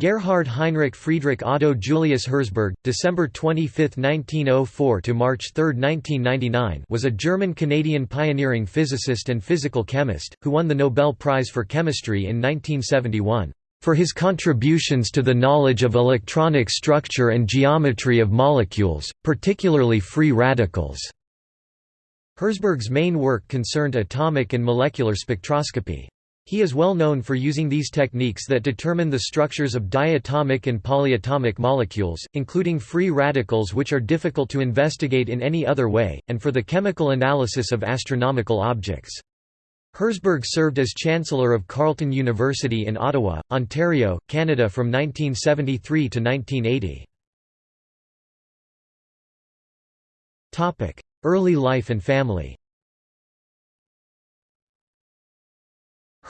Gerhard Heinrich Friedrich Otto Julius Herzberg, December 25, 1904 to March 3, 1999, was a German-Canadian pioneering physicist and physical chemist who won the Nobel Prize for Chemistry in 1971 for his contributions to the knowledge of electronic structure and geometry of molecules, particularly free radicals. Herzberg's main work concerned atomic and molecular spectroscopy. He is well known for using these techniques that determine the structures of diatomic and polyatomic molecules, including free radicals which are difficult to investigate in any other way, and for the chemical analysis of astronomical objects. Herzberg served as Chancellor of Carleton University in Ottawa, Ontario, Canada from 1973 to 1980. Early life and family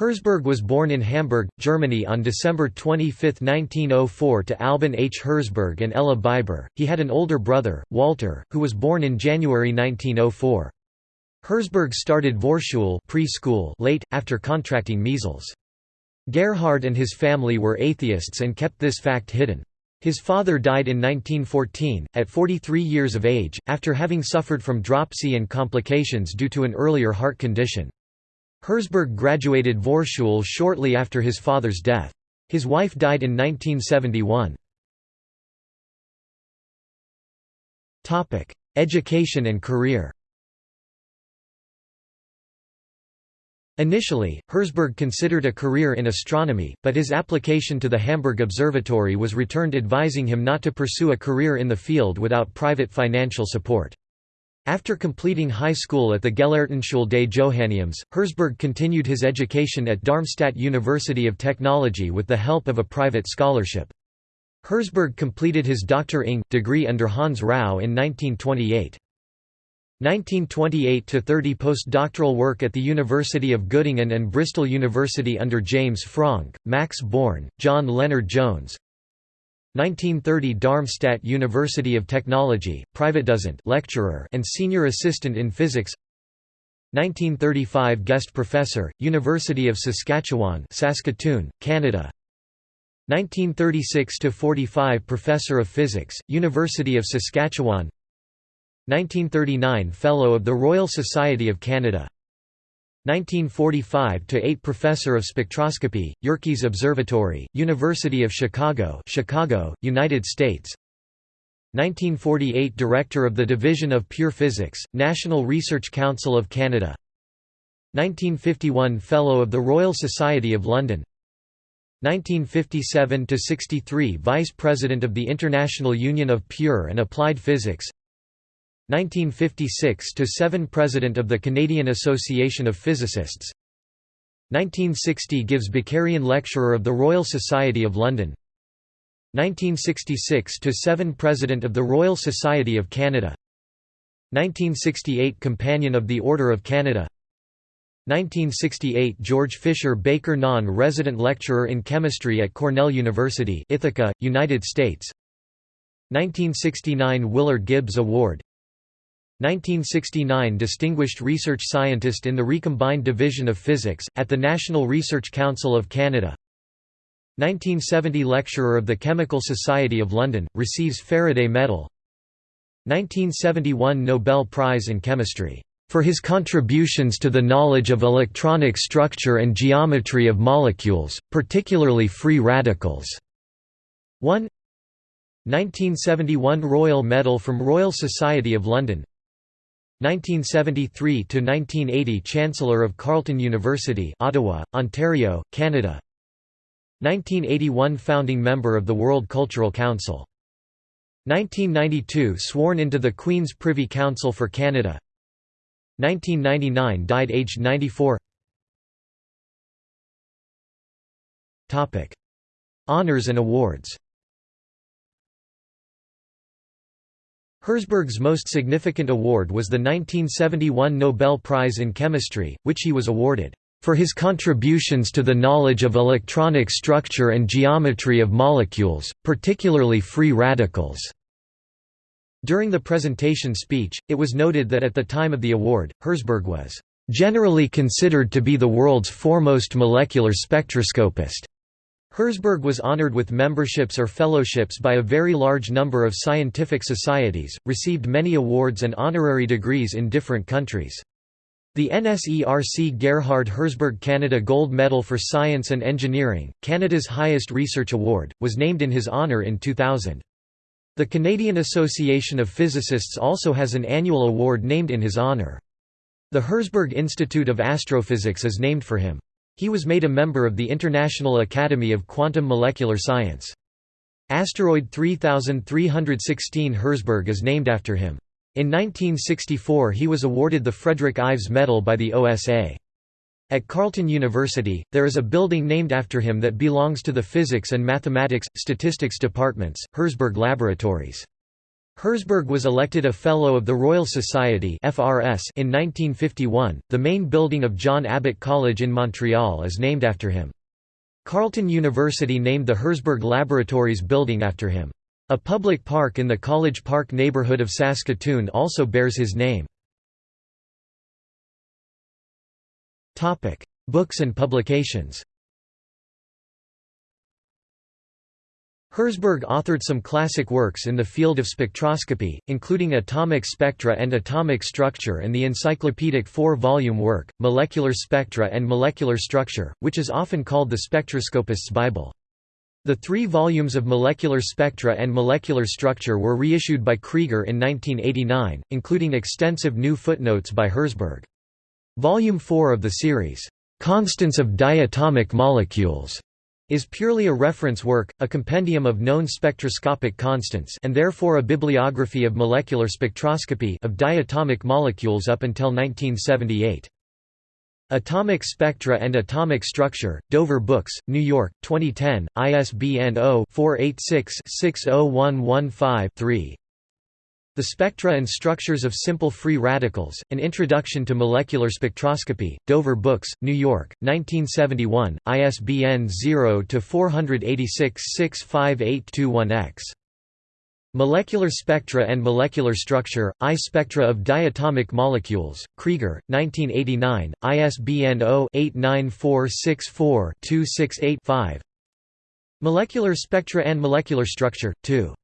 Herzberg was born in Hamburg, Germany on December 25, 1904 to Alban H. Herzberg and Ella Biber. He had an older brother, Walter, who was born in January 1904. Herzberg started Vorschule preschool late, after contracting measles. Gerhard and his family were atheists and kept this fact hidden. His father died in 1914, at 43 years of age, after having suffered from dropsy and complications due to an earlier heart condition. Herzberg graduated Vorschule shortly after his father's death. His wife died in 1971. Education and career Initially, Herzberg considered a career in astronomy, but his application to the Hamburg Observatory was returned advising him not to pursue a career in the field without private financial support. After completing high school at the Gelehrtenschule des Johanneums, Herzberg continued his education at Darmstadt University of Technology with the help of a private scholarship. Herzberg completed his Dr. Ing. degree under Hans Rau in 1928. 1928–30 postdoctoral work at the University of Göttingen and Bristol University under James Franck, Max Born, John Lennard-Jones 1930 Darmstadt University of Technology, Privatdozent lecturer and senior assistant in physics. 1935 guest professor, University of Saskatchewan Saskatoon, Canada. 1936 to 45 Professor of Physics, University of Saskatchewan. 1939 Fellow of the Royal Society of Canada 1945–8 Professor of Spectroscopy, Yerkes Observatory, University of Chicago Chicago, United States. 1948 Director of the Division of Pure Physics, National Research Council of Canada. 1951 Fellow of the Royal Society of London. 1957 to 63 Vice President of the International Union of Pure and Applied Physics 1956–7 President of the Canadian Association of Physicists. 1960 gives Bakerian Lecturer of the Royal Society of London. 1966 to 7 President of the Royal Society of Canada. 1968 Companion of the Order of Canada. 1968 George Fisher Baker Non-Resident Lecturer in Chemistry at Cornell University Ithaca, United States. 1969 Willard Gibbs Award 1969 Distinguished Research Scientist in the Recombined Division of Physics, at the National Research Council of Canada. 1970 Lecturer of the Chemical Society of London, receives Faraday Medal. 1971 Nobel Prize in Chemistry, "...for his contributions to the knowledge of electronic structure and geometry of molecules, particularly free radicals." 1 1971 Royal Medal from Royal Society of London 1973–1980 Chancellor of Carleton University Ottawa, Ontario, Canada. 1981 Founding member of the World Cultural Council. 1992 Sworn into the Queen's Privy Council for Canada. 1999 Died aged 94 Honours and awards Herzberg's most significant award was the 1971 Nobel Prize in Chemistry, which he was awarded, "...for his contributions to the knowledge of electronic structure and geometry of molecules, particularly free radicals." During the presentation speech, it was noted that at the time of the award, Herzberg was, "...generally considered to be the world's foremost molecular spectroscopist." Herzberg was honored with memberships or fellowships by a very large number of scientific societies, received many awards and honorary degrees in different countries. The NSERC Gerhard Herzberg Canada Gold Medal for Science and Engineering, Canada's highest research award, was named in his honour in 2000. The Canadian Association of Physicists also has an annual award named in his honour. The Herzberg Institute of Astrophysics is named for him. He was made a member of the International Academy of Quantum Molecular Science. Asteroid 3316 Herzberg is named after him. In 1964 he was awarded the Frederick Ives Medal by the OSA. At Carleton University, there is a building named after him that belongs to the Physics and Mathematics, Statistics departments, Herzberg Laboratories. Herzberg was elected a Fellow of the Royal Society in 1951. The main building of John Abbott College in Montreal is named after him. Carleton University named the Herzberg Laboratories building after him. A public park in the College Park neighborhood of Saskatoon also bears his name. Books and publications. Herzberg authored some classic works in the field of spectroscopy, including atomic spectra and atomic structure and the encyclopedic four-volume work, Molecular Spectra and Molecular Structure, which is often called the Spectroscopist's Bible. The three volumes of Molecular Spectra and Molecular Structure were reissued by Krieger in 1989, including extensive new footnotes by Herzberg. Volume 4 of the series, "'Constants of Diatomic Molecules' is purely a reference work, a compendium of known spectroscopic constants and therefore a bibliography of molecular spectroscopy of diatomic molecules up until 1978. Atomic Spectra and Atomic Structure, Dover Books, New York, 2010, ISBN 0-486-60115-3 the Spectra and Structures of Simple Free Radicals, An Introduction to Molecular Spectroscopy, Dover Books, New York, 1971, ISBN 0-486-65821-X. Molecular Spectra and Molecular Structure, I Spectra of Diatomic Molecules, Krieger, 1989, ISBN 0-89464-268-5 Molecular Spectra and Molecular Structure, 2.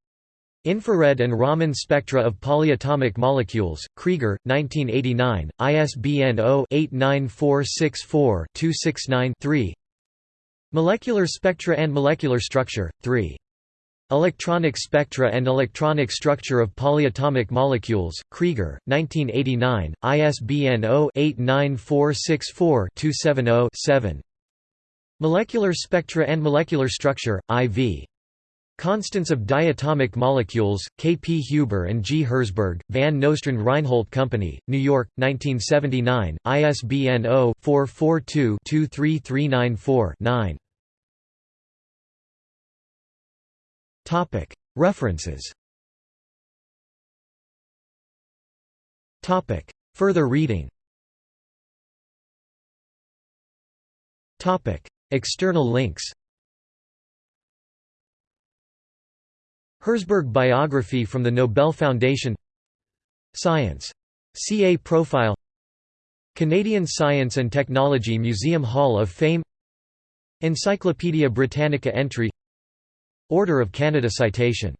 Infrared and Raman spectra of polyatomic molecules, Krieger, 1989, ISBN 0-89464-269-3 Molecular spectra and molecular structure, 3. Electronic spectra and electronic structure of polyatomic molecules, Krieger, 1989, ISBN 0-89464-270-7 Molecular spectra and molecular structure, IV Constants of diatomic molecules, K. P. Huber and G. Herzberg, Van Nostrand Reinhold Company, New York, 1979, ISBN 0-442-23394-9 References Further reading External links Herzberg biography from the Nobel Foundation. Science. CA profile. Canadian Science and Technology Museum Hall of Fame. Encyclopædia Britannica entry. Order of Canada citation